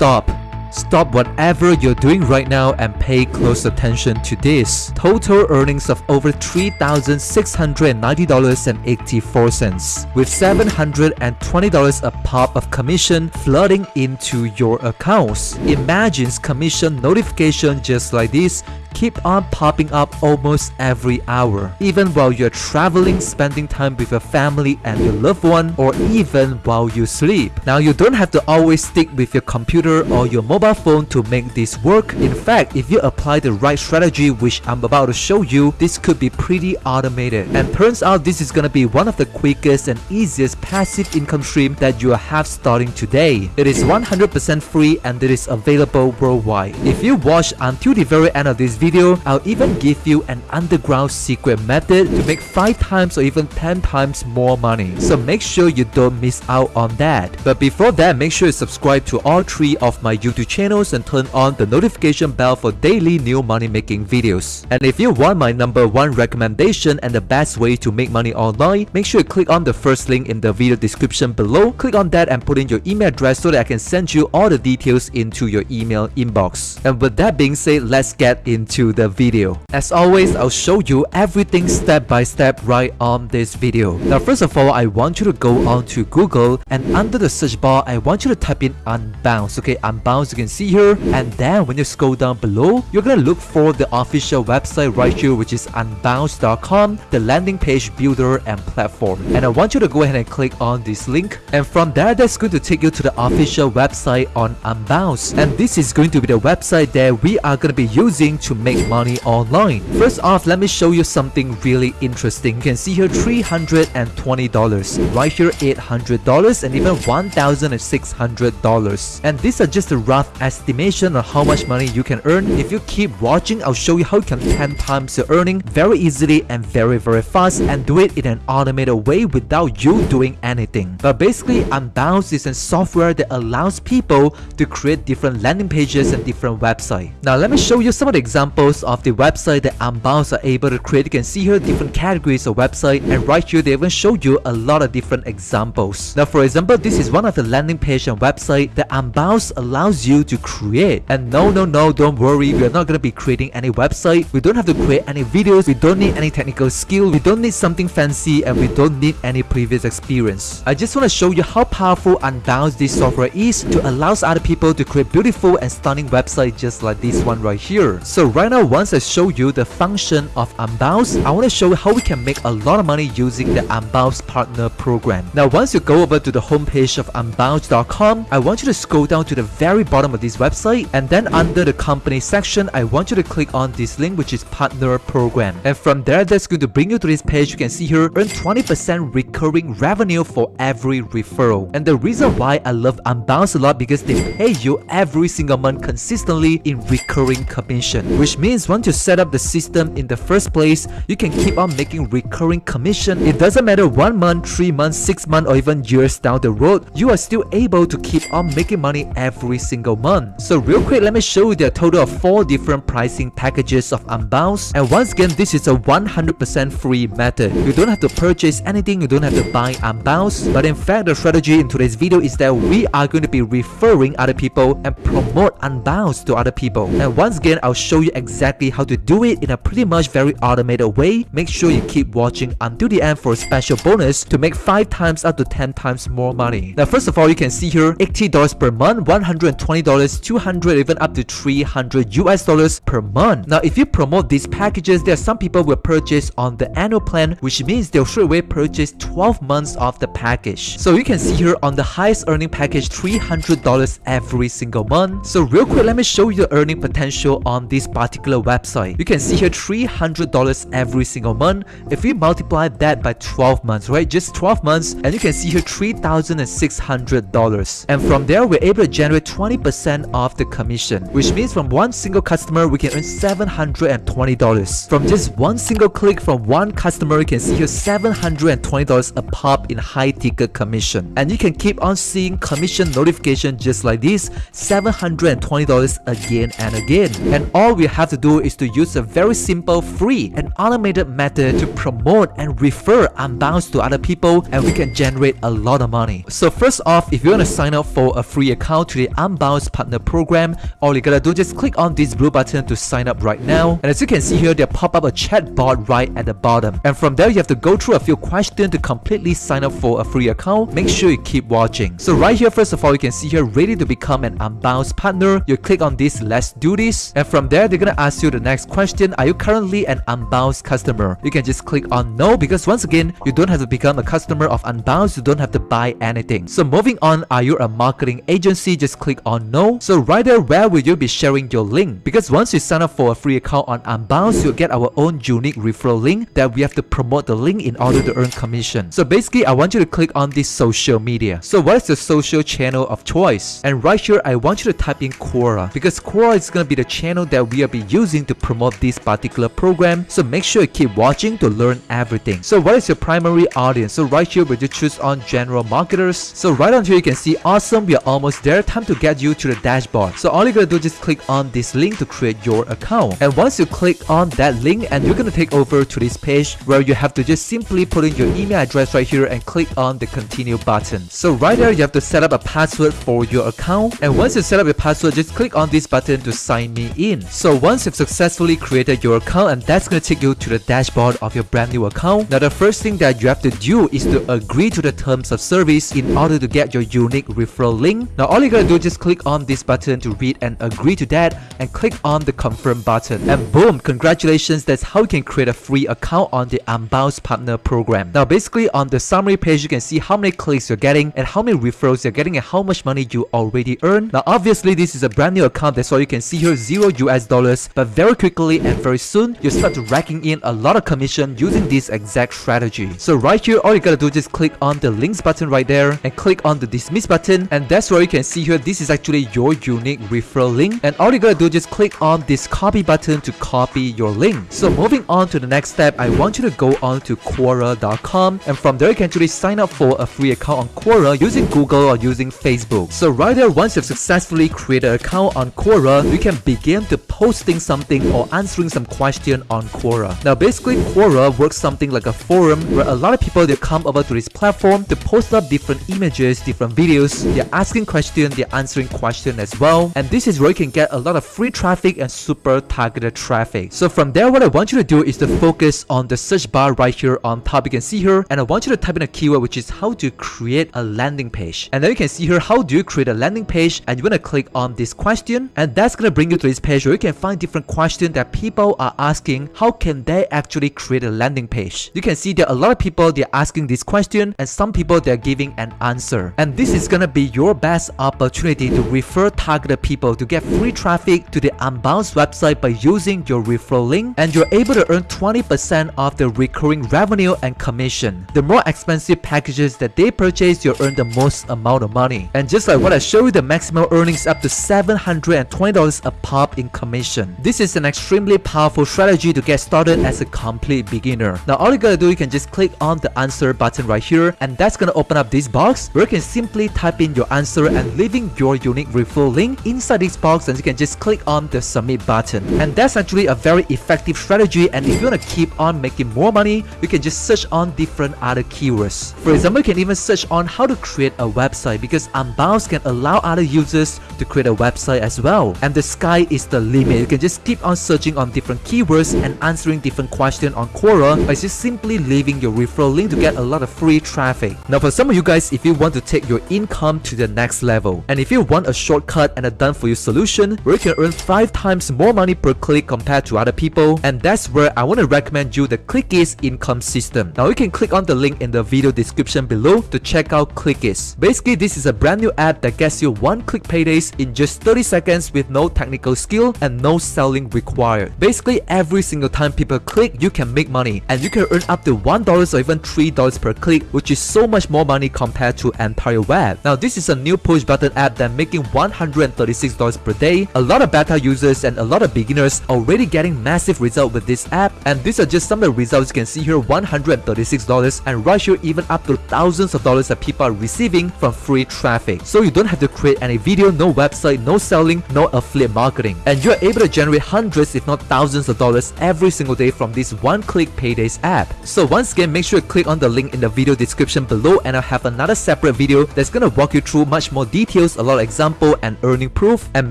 stop. Stop whatever you're doing right now and pay close attention to this. Total earnings of over $3,690.84 with $720 a pop of commission flooding into your accounts. Imagine commission notification just like this keep on popping up almost every hour, even while you're traveling, spending time with your family and your loved one, or even while you sleep. Now, you don't have to always stick with your computer or your mobile phone to make this work. In fact, if you apply the right strategy, which I'm about to show you, this could be pretty automated. And turns out this is gonna be one of the quickest and easiest passive income stream that you have starting today. It is 100% free and it is available worldwide. If you watch until the very end of this video, I'll even give you an underground secret method to make 5 times or even 10 times more money. So make sure you don't miss out on that. But before that, make sure you subscribe to all 3 of my YouTube channels and turn on the notification bell for daily new money making videos. And if you want my number 1 recommendation and the best way to make money online, make sure you click on the first link in the video description below. Click on that and put in your email address so that I can send you all the details into your email inbox. And with that being said, let's get into into the video. As always, I'll show you everything step by step right on this video. Now first of all, I want you to go on to Google and under the search bar, I want you to type in Unbounce. Okay, Unbounce you can see here and then when you scroll down below, you're gonna look for the official website right here which is unbounce.com, the landing page builder and platform. And I want you to go ahead and click on this link and from there that's going to take you to the official website on Unbounce and this is going to be the website that we are going to be using to make money online. First off, let me show you something really interesting. You can see here $320, right here $800 and even $1,600. And these are just a rough estimation on how much money you can earn. If you keep watching, I'll show you how you can 10 times your earning very easily and very very fast and do it in an automated way without you doing anything. But basically, Unbounce is a software that allows people to create different landing pages and different websites. Now let me show you some of the examples examples of the website that Unbounce are able to create. You can see here different categories of website and right here they even show you a lot of different examples. Now for example, this is one of the landing page and website that Unbounce allows you to create. And no, no, no, don't worry, we are not going to be creating any website. We don't have to create any videos. We don't need any technical skill. We don't need something fancy and we don't need any previous experience. I just want to show you how powerful Unbounce this software is to allow other people to create beautiful and stunning websites just like this one right here. So right now, once I show you the function of Unbounce, I want to show you how we can make a lot of money using the Unbounce Partner Program. Now, once you go over to the homepage of Unbounce.com, I want you to scroll down to the very bottom of this website and then under the company section, I want you to click on this link which is Partner Program. And from there, that's going to bring you to this page. You can see here, earn 20% recurring revenue for every referral. And the reason why I love Unbounce a lot because they pay you every single month consistently in recurring commission which means once you set up the system in the first place, you can keep on making recurring commission. It doesn't matter 1 month, 3 months, 6 months or even years down the road, you are still able to keep on making money every single month. So real quick, let me show you the total of 4 different pricing packages of Unbounce. And once again, this is a 100% free method. You don't have to purchase anything, you don't have to buy Unbounce. But in fact, the strategy in today's video is that we are going to be referring other people and promote Unbounce to other people. And once again, I'll show you exactly how to do it in a pretty much very automated way. Make sure you keep watching until the end for a special bonus to make 5 times up to 10 times more money. Now first of all, you can see here $80 per month, $120, 200 even up to 300 US dollars per month. Now if you promote these packages, there are some people will purchase on the annual plan, which means they'll straight away purchase 12 months of the package. So you can see here on the highest earning package, $300 every single month. So real quick, let me show you the earning potential on this particular website. You can see here $300 every single month. If we multiply that by 12 months, right? Just 12 months and you can see here $3,600. And from there, we're able to generate 20% of the commission, which means from one single customer, we can earn $720. From just one single click from one customer, you can see here $720 a pop in high ticket commission. And you can keep on seeing commission notification just like this, $720 again and again. And all we have to do is to use a very simple, free, and automated method to promote and refer Unbounce to other people and we can generate a lot of money. So first off, if you want to sign up for a free account to the Unbounce Partner Program, all you gotta do just click on this blue button to sign up right now. And as you can see here, there pop up a chat bot right at the bottom. And from there, you have to go through a few questions to completely sign up for a free account. Make sure you keep watching. So right here, first of all, you can see here, ready to become an Unbounce partner. You click on this, let's do this. And from there, they're gonna ask you the next question. Are you currently an Unbounce customer? You can just click on no because once again, you don't have to become a customer of Unbounce. You don't have to buy anything. So moving on, are you a marketing agency? Just click on no. So right there, where will you be sharing your link? Because once you sign up for a free account on Unbounce, you'll get our own unique referral link that we have to promote the link in order to earn commission. So basically, I want you to click on this social media. So what is the social channel of choice? And right here, I want you to type in Quora because Quora is going to be the channel that we will be using to promote this particular program. So make sure you keep watching to learn everything. So what is your primary audience? So right here, we just choose on general marketers. So right on here, you can see awesome. We are almost there. Time to get you to the dashboard. So all you gotta do is just click on this link to create your account. And once you click on that link and you're gonna take over to this page where you have to just simply put in your email address right here and click on the continue button. So right there, you have to set up a password for your account. And once you set up your password, just click on this button to sign me in. So once you've successfully created your account and that's gonna take you to the dashboard of your brand new account. Now the first thing that you have to do is to agree to the terms of service in order to get your unique referral link. Now all you gotta do is just click on this button to read and agree to that and click on the confirm button. And boom, congratulations, that's how you can create a free account on the Unbounce Partner Program. Now basically on the summary page, you can see how many clicks you're getting and how many referrals you're getting and how much money you already earn. Now obviously this is a brand new account, that's why you can see here 0 US dollars, but very quickly and very soon, you start racking in a lot of commission using this exact strategy. So right here, all you gotta do is just click on the links button right there and click on the dismiss button and that's where you can see here this is actually your unique referral link and all you gotta do is just click on this copy button to copy your link. So moving on to the next step, I want you to go on to Quora.com and from there you can actually sign up for a free account on Quora using Google or using Facebook. So right there, once you've successfully created an account on Quora, you can begin to posting something or answering some question on Quora. Now basically Quora works something like a forum where a lot of people they come over to this platform to post up different images, different videos, they're asking questions, they're answering questions as well. And this is where you can get a lot of free traffic and super targeted traffic. So from there, what I want you to do is to focus on the search bar right here on top. You can see here, and I want you to type in a keyword which is how to create a landing page. And then you can see here how do you create a landing page and you're gonna click on this question and that's gonna bring you to this page where you can find different questions that people are asking how can they actually create a landing page. You can see there are a lot of people they're asking this question and some people they're giving an answer. And this is gonna be your best opportunity to refer targeted people to get free traffic to the Unbounce website by using your referral link and you're able to earn 20% of the recurring revenue and commission. The more expensive packages that they purchase, you'll earn the most amount of money. And just like what I showed you, the maximum earnings up to $720 a pop in commission. This is an extremely powerful strategy to get started as a complete beginner. Now all you gotta do, you can just click on the answer button right here and that's gonna open up this box where you can simply type in your answer and leaving your unique referral link inside this box and you can just click on the submit button. And that's actually a very effective strategy and if you want to keep on making more money, you can just search on different other keywords. For example, you can even search on how to create a website because Unbounce can allow other users to create a website as well. And the sky is the limit. You can just keep on searching on different keywords and answering different questions on Quora by just simply leaving your referral link to get a lot of free traffic. Now for some of you guys, if you want to take your income to the next level, and if you want a shortcut and a done for you solution where you can earn 5 times more money per click compared to other people, and that's where I want to recommend you the Clickies income system. Now you can click on the link in the video description below to check out Clickies. Basically, this is a brand new app that gets you one click paydays in just 30 seconds with no technical skill and no selling required. Basically, every single time people click, you can make money and you can earn up to $1 or even $3 per click, which is so much more money compared to entire web. Now, this is a new push button app that making $136 per day. A lot of beta users and a lot of beginners already getting massive results with this app and these are just some of the results you can see here $136 and right here even up to thousands of dollars that people are receiving from free traffic. So you don't have to create any video, no website, no selling, no affiliate marketing and you're able able to generate hundreds if not thousands of dollars every single day from this one-click Paydays app. So once again, make sure to click on the link in the video description below and I'll have another separate video that's gonna walk you through much more details, a lot of example and earning proof and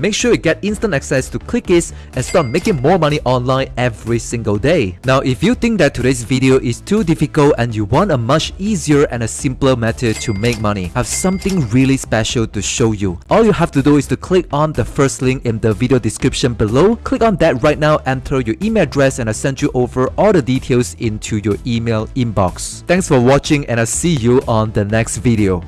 make sure you get instant access to Clickies and start making more money online every single day. Now if you think that today's video is too difficult and you want a much easier and a simpler method to make money, I have something really special to show you. All you have to do is to click on the first link in the video description below. Click on that right now, enter your email address and I'll send you over all the details into your email inbox. Thanks for watching and I'll see you on the next video.